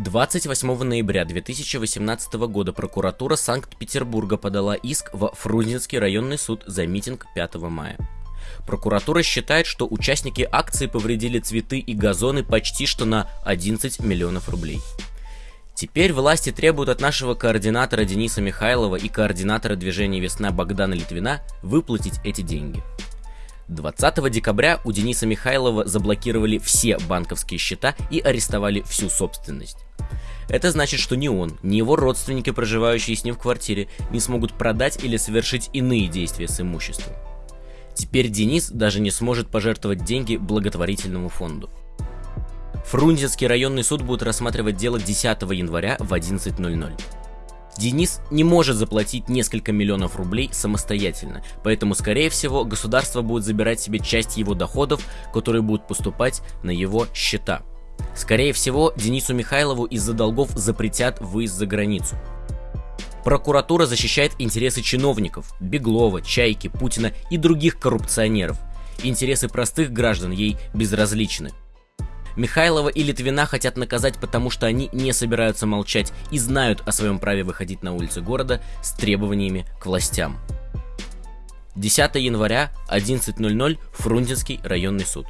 28 ноября 2018 года прокуратура Санкт-Петербурга подала иск во Фрунзенский районный суд за митинг 5 мая. Прокуратура считает, что участники акции повредили цветы и газоны почти что на 11 миллионов рублей. Теперь власти требуют от нашего координатора Дениса Михайлова и координатора движения «Весна» Богдана Литвина выплатить эти деньги. 20 декабря у Дениса Михайлова заблокировали все банковские счета и арестовали всю собственность. Это значит, что ни он, ни его родственники, проживающие с ним в квартире, не смогут продать или совершить иные действия с имуществом. Теперь Денис даже не сможет пожертвовать деньги благотворительному фонду. Фрунзенский районный суд будет рассматривать дело 10 января в 11.00. Денис не может заплатить несколько миллионов рублей самостоятельно, поэтому, скорее всего, государство будет забирать себе часть его доходов, которые будут поступать на его счета. Скорее всего, Денису Михайлову из-за долгов запретят выезд за границу. Прокуратура защищает интересы чиновников, Беглова, Чайки, Путина и других коррупционеров. Интересы простых граждан ей безразличны. Михайлова и Литвина хотят наказать, потому что они не собираются молчать и знают о своем праве выходить на улицы города с требованиями к властям. 10 января, 11.00, Фрунзенский районный суд.